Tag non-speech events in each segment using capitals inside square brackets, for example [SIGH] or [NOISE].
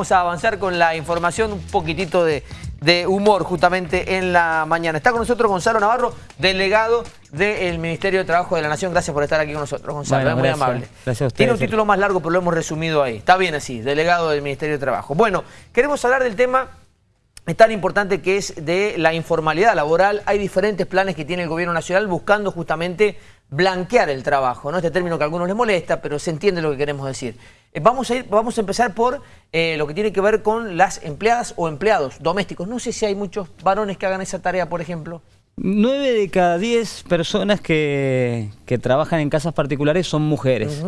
vamos a avanzar con la información, un poquitito de, humor justamente en la mañana. Está con nosotros Gonzalo Navarro, delegado del Ministerio de Trabajo de la Nación. Gracias por estar aquí con nosotros, Gonzalo, es muy amable. Gracias a ustedes. Tiene un título más largo, pero lo hemos resumido ahí. Está bien así, delegado del Ministerio de Trabajo. Bueno, queremos hablar del tema tan importante que es de la informalidad laboral. Hay diferentes planes que tiene el gobierno nacional buscando justamente blanquear el trabajo, ¿no? Este término que a algunos les molesta, pero se entiende lo que queremos decir. Eh, vamos a, ir, vamos a empezar por eh, lo que tiene que ver con las empleadas o empleados domésticos. No sé si hay muchos varones que hagan esa tarea, por ejemplo. Nueve de cada diez personas que, trabajan en casas particulares son mujeres.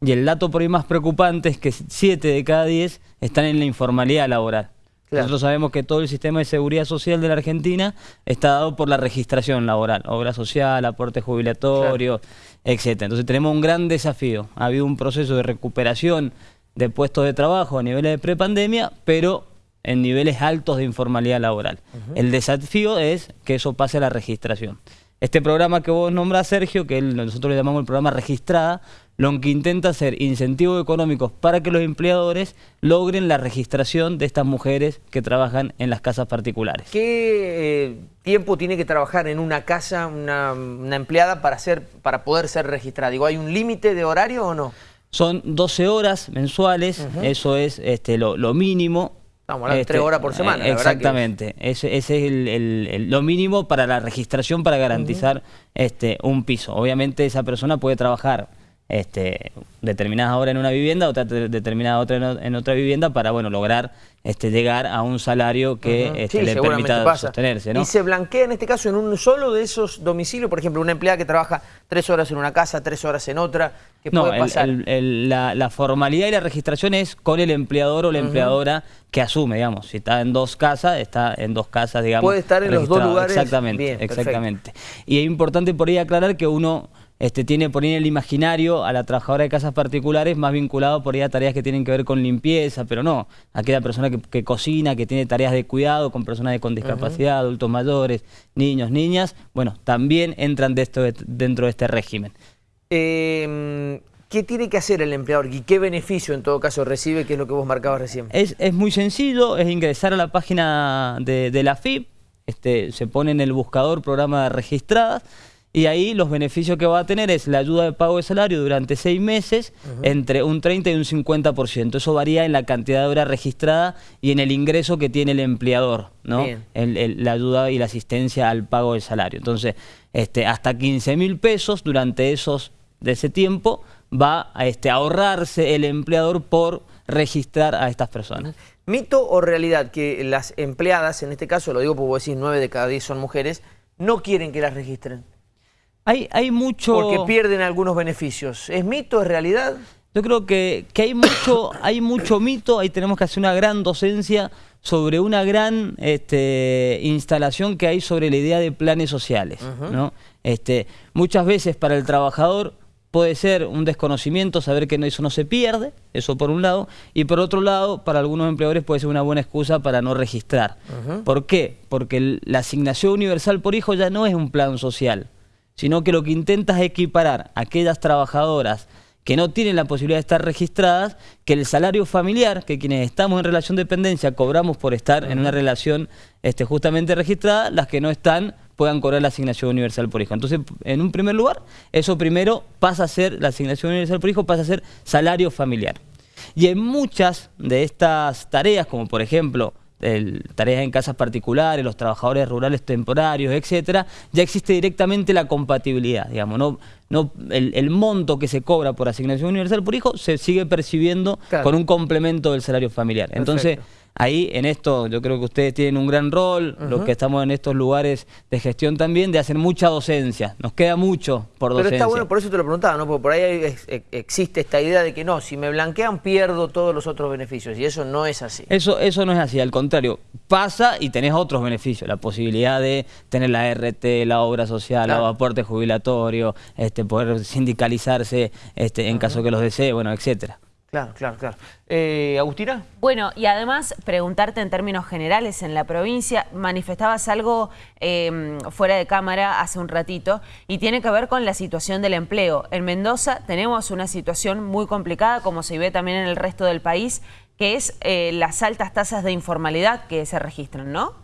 Y el dato por ahí más preocupante es que siete de cada diez están en la informalidad laboral. Nosotros sabemos que todo el sistema de seguridad social de la Argentina está dado por la registración laboral, obra social, aporte jubilatorio, etc. Entonces tenemos un gran desafío. Ha habido un proceso de recuperación de puestos de trabajo a niveles de prepandemia, pero en niveles altos de informalidad laboral. El desafío es que eso pase a la registración. Este programa que vos nombrás, Sergio, que nosotros le llamamos el programa Registrada, lo que intenta hacer incentivos económicos para que los empleadores logren la registración de estas mujeres que trabajan en las casas particulares. ¿Qué eh, tiempo tiene que trabajar en una casa una, empleada para, ser, para poder ser registrada? Digo, ¿hay un límite de horario o no? Son 12 horas mensuales, eso es este, lo, mínimo. Estamos hablando de tres horas por semana. exactamente, ese, es el, lo mínimo para la registración para garantizar este, un piso. Obviamente esa persona puede trabajar este, determinada hora en una vivienda, otra determinada otra en, otra vivienda para bueno lograr este, llegar a un salario que este, le permita sostenerse. ¿no? ¿Y se blanquea en este caso en un solo de esos domicilios? Por ejemplo, una empleada que trabaja tres horas en una casa, tres horas en otra, ¿qué no, puede pasar? la, formalidad y la registración es con el empleador o la empleadora que asume, digamos. Si está en dos casas, está en dos casas, digamos. Puede estar en los dos lugares. Exactamente, exactamente. Y es importante por ahí aclarar que uno este, tiene por ahí en el imaginario a la trabajadora de casas particulares más vinculado por ahí a tareas que tienen que ver con limpieza, pero no, aquella persona que, cocina, que tiene tareas de cuidado con personas con discapacidad, adultos mayores, niños, niñas, bueno, también entran dentro de este régimen. Em, ¿Qué tiene que hacer el empleador y qué beneficio en todo caso recibe, que es lo que vos marcabas recién? Es, muy sencillo, es ingresar a la página de, la FIP, este, se pone en el buscador programa de registradas, y ahí los beneficios que va a tener es la ayuda de pago de salario durante seis meses entre un 30 y un 50%. Eso varía en la cantidad de horas registrada y en el ingreso que tiene el empleador, ¿no? la ayuda y la asistencia al pago del salario. Entonces, este, hasta 15 mil pesos durante esos de ese tiempo va a este, ahorrarse el empleador por registrar a estas personas. ¿Mito o realidad que las empleadas, en este caso lo digo porque vos decís 9 de cada 10 son mujeres, no quieren que las registren? Hay, hay mucho... Porque pierden algunos beneficios. ¿Es mito, es realidad? Yo creo que, hay, mucho, [COUGHS] hay mucho mito, ahí tenemos que hacer una gran docencia sobre una gran este, instalación que hay sobre la idea de planes sociales. ¿no? este, muchas veces para el trabajador puede ser un desconocimiento, saber que eso no se pierde, eso por un lado, y por otro lado, para algunos empleadores puede ser una buena excusa para no registrar. ¿Por qué? Porque la asignación universal por hijo ya no es un plan social, sino que lo que intenta es equiparar a aquellas trabajadoras que no tienen la posibilidad de estar registradas, que el salario familiar, que quienes estamos en relación de dependencia cobramos por estar en una relación este, justamente registrada, las que no están puedan cobrar la asignación universal por hijo. Entonces, en un primer lugar, eso primero pasa a ser, la asignación universal por hijo pasa a ser salario familiar. Y en muchas de estas tareas, como por ejemplo tareas en casas particulares, los trabajadores rurales temporarios, etcétera, ya existe directamente la compatibilidad, digamos, no, no el, monto que se cobra por asignación universal por hijo se sigue percibiendo con un complemento del salario familiar. Entonces, ahí en esto yo creo que ustedes tienen un gran rol, los que estamos en estos lugares de gestión también, de hacer mucha docencia. Nos queda mucho por docencia. Pero está bueno, por eso te lo preguntaba, ¿no? Porque por ahí existe esta idea de que no, si me blanquean pierdo todos los otros beneficios y eso no es así. Eso, eso no es así, al contrario, pasa y tenés otros beneficios, la posibilidad de tener la RT, la obra social, el aporte jubilatorio, este, poder sindicalizarse este, en caso que los desee, bueno, etcétera. Claro, claro, claro. Eh, ¿Agustina? Bueno, y además preguntarte en términos generales en la provincia, manifestabas algo em, fuera de cámara hace un ratito y tiene que ver con la situación del empleo. En Mendoza tenemos una situación muy complicada, como se ve también en el resto del país. que es eh, las altas tasas de informalidad que se registran, ¿no?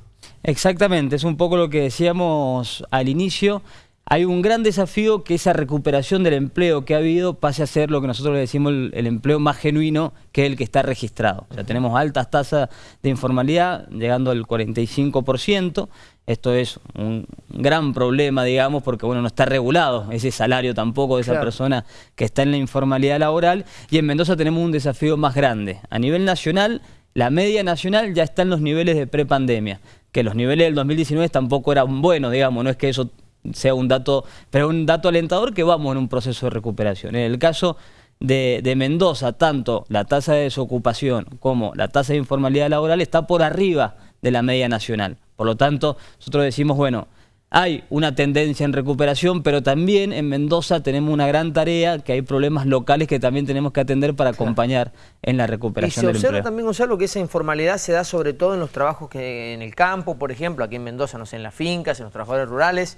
Exactamente, es un poco lo que decíamos al inicio. Hay un gran desafío que esa recuperación del empleo que ha habido pase a ser lo que nosotros le decimos el, empleo más genuino, que es el que está registrado. O sea, tenemos altas tasas de informalidad, llegando al 45%. Esto es un gran problema, digamos, porque bueno, no está regulado ese salario tampoco de esa persona que está en la informalidad laboral. Y en Mendoza tenemos un desafío más grande. A nivel nacional, la media nacional ya está en los niveles de prepandemia, que los niveles del 2019 tampoco eran buenos, digamos, no es que eso sea un dato, pero un dato alentador que vamos en un proceso de recuperación. En el caso de, de, Mendoza, tanto la tasa de desocupación como la tasa de informalidad laboral está por arriba de la media nacional. Por lo tanto, nosotros decimos, bueno, hay una tendencia en recuperación, pero también en Mendoza tenemos una gran tarea, que hay problemas locales que también tenemos que atender para acompañar en la recuperación del. Y se observa también, Gonzalo, que esa informalidad se da sobre todo en los trabajos que en el campo, por ejemplo, aquí en Mendoza, no sé, en las fincas, en los trabajadores rurales,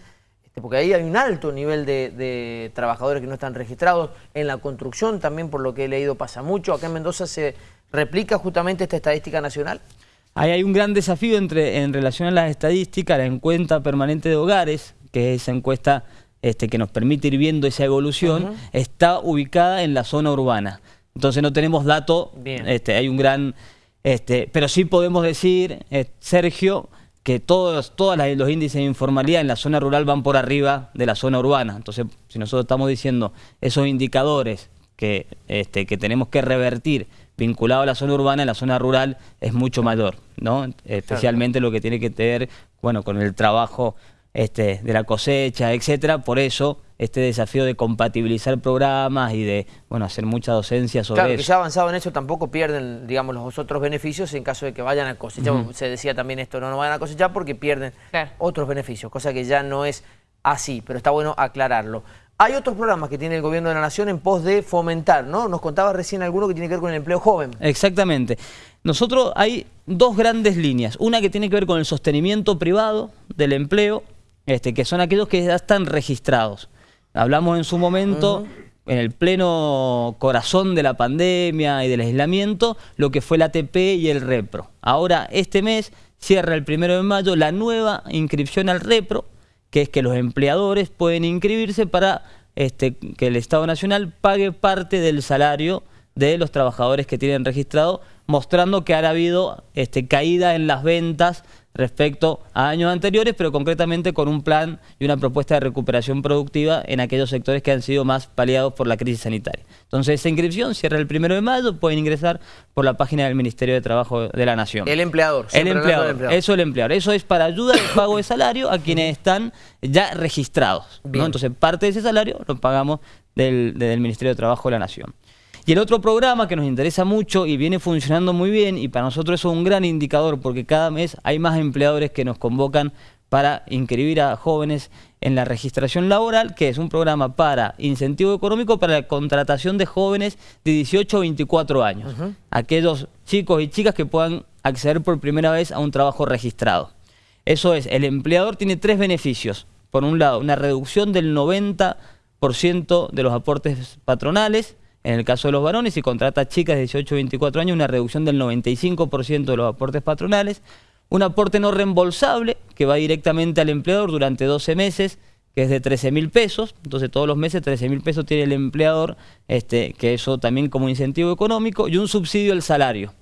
porque ahí hay un alto nivel de, trabajadores que no están registrados. En la construcción también, por lo que he leído, pasa mucho. Acá en Mendoza se replica justamente esta estadística nacional. Ahí hay un gran desafío entre, en relación a las estadísticas, la encuesta permanente de hogares, que es esa encuesta este, que nos permite ir viendo esa evolución, está ubicada en la zona urbana. Entonces no tenemos datos, este, hay un gran... Este, pero sí podemos decir, eh, Sergio, que todos, todos los índices de informalidad en la zona rural van por arriba de la zona urbana. Entonces, si nosotros estamos diciendo esos indicadores que, este, que tenemos que revertir vinculado a la zona urbana, en la zona rural es mucho mayor, ¿no? Especialmente lo que tiene que ver, bueno, con el trabajo este, de la cosecha, etcétera. Por eso este desafío de compatibilizar programas y de bueno hacer mucha docencia sobre claro, eso. que ya avanzado en eso tampoco pierden, digamos, los otros beneficios en caso de que vayan a cosechar. Se decía también esto, no, no vayan a cosechar porque pierden otros beneficios, cosa que ya no es así, pero está bueno aclararlo. Hay otros programas que tiene el Gobierno de la Nación en pos de fomentar, ¿no? Nos contaba recién alguno que tiene que ver con el empleo joven. Exactamente. Nosotros hay dos grandes líneas. Una que tiene que ver con el sostenimiento privado del empleo, este, que son aquellos que ya están registrados. Hablamos en su momento, en el pleno corazón de la pandemia y del aislamiento, lo que fue la ATP y el REPRO. Ahora, este mes cierra el primero de mayo la nueva inscripción al REPRO, que es que los empleadores pueden inscribirse para este, que el Estado Nacional pague parte del salario de los trabajadores que tienen registrado, mostrando que ha habido este, caída en las ventas respecto a años anteriores, pero concretamente con un plan y una propuesta de recuperación productiva en aquellos sectores que han sido más paliados por la crisis sanitaria. Entonces, esa inscripción cierra el primero de mayo, pueden ingresar por la página del Ministerio de Trabajo de la Nación. El empleador. El empleador, eso el empleador. Eso es para ayuda al pago de salario a quienes están ya registrados. Entonces, parte de ese salario lo pagamos del, del Ministerio de Trabajo de la Nación. Y el otro programa que nos interesa mucho y viene funcionando muy bien y para nosotros es un gran indicador porque cada mes hay más empleadores que nos convocan para inscribir a jóvenes en la registración laboral, que es un programa para incentivo económico para la contratación de jóvenes de 18 a 24 años. Aquellos chicos y chicas que puedan acceder por primera vez a un trabajo registrado. Eso es, el empleador tiene tres beneficios. Por un lado, una reducción del 90% de los aportes patronales, en el caso de los varones, si contrata chicas de 18 a 24 años, una reducción del 95% de los aportes patronales. Un aporte no reembolsable que va directamente al empleador durante 12 meses, que es de 13 mil pesos. Entonces todos los meses 13 mil pesos tiene el empleador, este, que eso también como incentivo económico, y un subsidio al salario.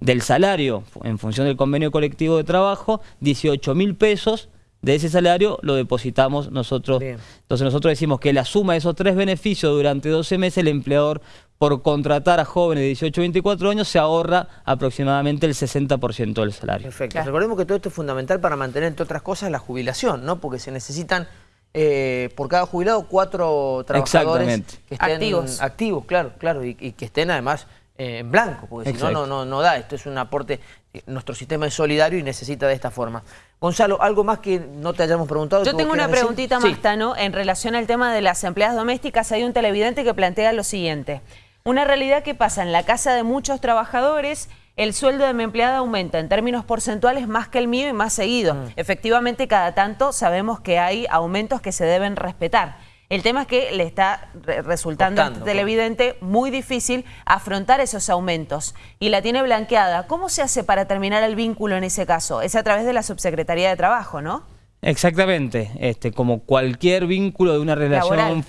Del salario, en función del convenio colectivo de trabajo, 18 mil pesos de ese salario lo depositamos nosotros. Entonces nosotros decimos que la suma de esos tres beneficios durante 12 meses, el empleador por contratar a jóvenes de 18 a 24 años se ahorra aproximadamente el 60% del salario. Perfecto. Recordemos que todo esto es fundamental para mantener, entre otras cosas, la jubilación, ¿no? Porque se necesitan, eh, por cada jubilado, cuatro trabajadores que estén activos. activos, claro, claro, y que estén además eh, en blanco, porque si no, no, no da. Esto es un aporte, nuestro sistema es solidario y necesita de esta forma. Gonzalo, ¿algo más que no te hayamos preguntado? Yo tengo una preguntita más, Tano, en relación al tema de las empleadas domésticas. Hay un televidente que plantea lo siguiente. Una realidad que pasa en la casa de muchos trabajadores, el sueldo de mi empleada aumenta en términos porcentuales más que el mío y más seguido. Mm. Efectivamente, cada tanto sabemos que hay aumentos que se deben respetar. El tema es que le está resultando televidente muy difícil afrontar esos aumentos y la tiene blanqueada. ¿Cómo se hace para terminar el vínculo en ese caso? Es a través de la Subsecretaría de Trabajo, ¿no? Exactamente, este, como cualquier vínculo de una relación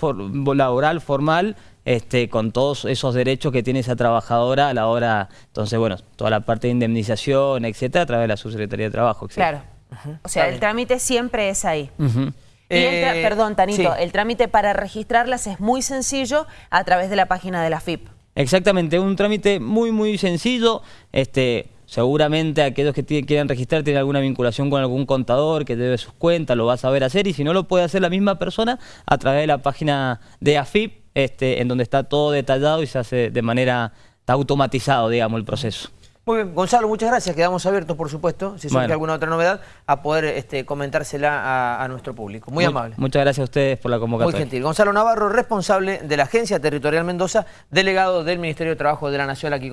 laboral, formal, este, con todos esos derechos que tiene esa trabajadora a la hora, entonces bueno, toda la parte de indemnización, etcétera, a través de la Subsecretaría de Trabajo. Claro, o sea, el trámite siempre es ahí. Eh, perdón, Tanito, el trámite para registrarlas es muy sencillo a través de la página de la FIP. Exactamente, un trámite muy, muy sencillo, este Seguramente aquellos que quieran registrar tienen alguna vinculación con algún contador que debe sus cuentas, lo va a saber hacer y si no lo puede hacer la misma persona a través de la página de AFIP, este, en donde está todo detallado y se hace de manera automatizado, digamos, el proceso. Muy bien, Gonzalo, muchas gracias. Quedamos abiertos, por supuesto, si surge alguna otra novedad, a poder este, comentársela a, nuestro público. Muy, amable. Muchas gracias a ustedes por la convocatoria. Muy gentil. Gonzalo Navarro, responsable de la Agencia Territorial Mendoza, delegado del Ministerio de Trabajo de la Nación aquí.